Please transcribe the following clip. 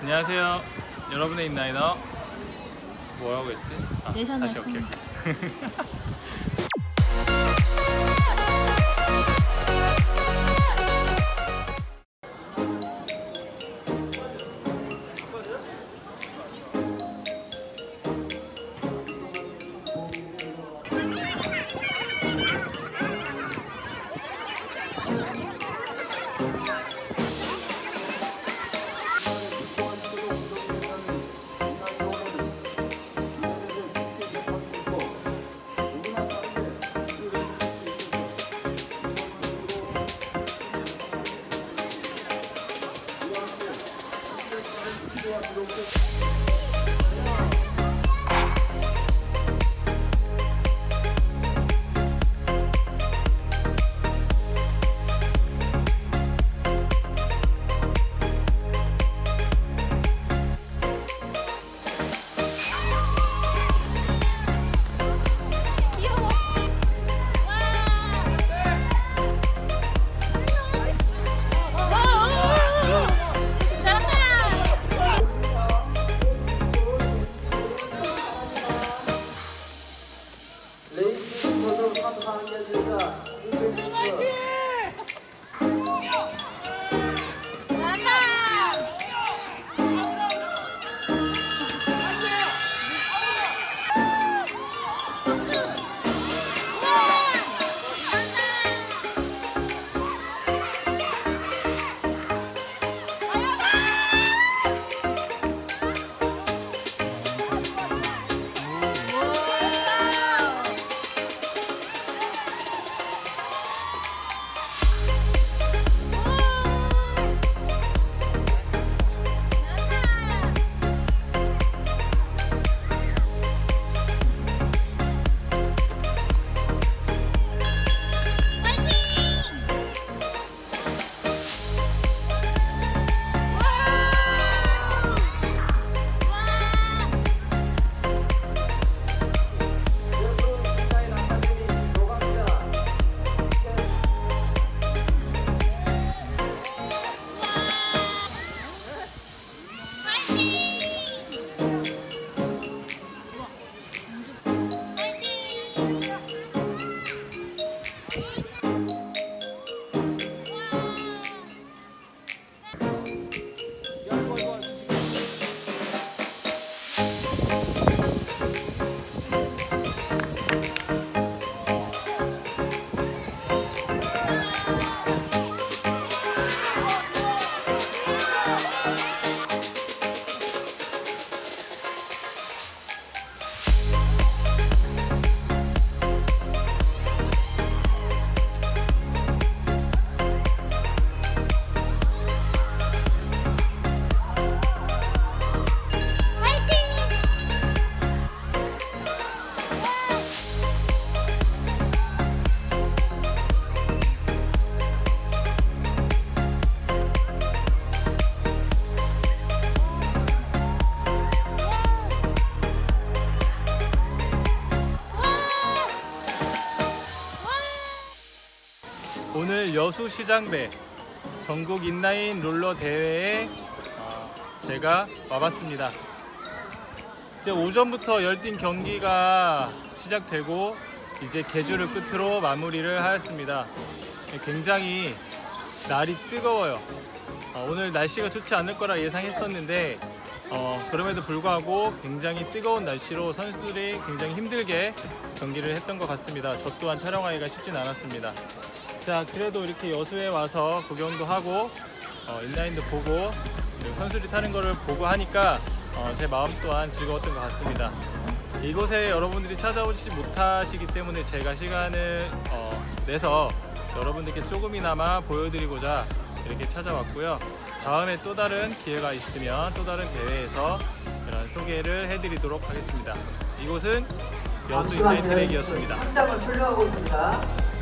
안녕하세요. 여러분의 인라이너 뭐라고 했지? 아, 내셔널 다시 오케이 오케이. 오늘 여수시장배 전국 인라인 롤러 대회에 어, 제가 와봤습니다. 이제 오전부터 열띤 경기가 시작되고 이제 개주를 끝으로 마무리를 하였습니다. 굉장히 날이 뜨거워요. 어, 오늘 날씨가 좋지 않을 거라 예상했었는데 어, 그럼에도 불구하고 굉장히 뜨거운 날씨로 선수들이 굉장히 힘들게 경기를 했던 것 같습니다. 저 또한 촬영하기가 쉽진 않았습니다. 자 그래도 이렇게 여수에 와서 구경도 하고 어, 인라인도 보고 선수들이 타는 거를 보고 하니까 어, 제 마음 또한 즐거웠던 것 같습니다. 이곳에 여러분들이 찾아오지 못하시기 때문에 제가 시간을 어, 내서 여러분들께 조금이나마 보여드리고자 이렇게 찾아왔고요. 다음에 또 다른 기회가 있으면 또 다른 대회에서 그런 소개를 해드리도록 하겠습니다. 이곳은 여수 인라인 트랙이었습니다. 한 장을 풀려하고 있습니다.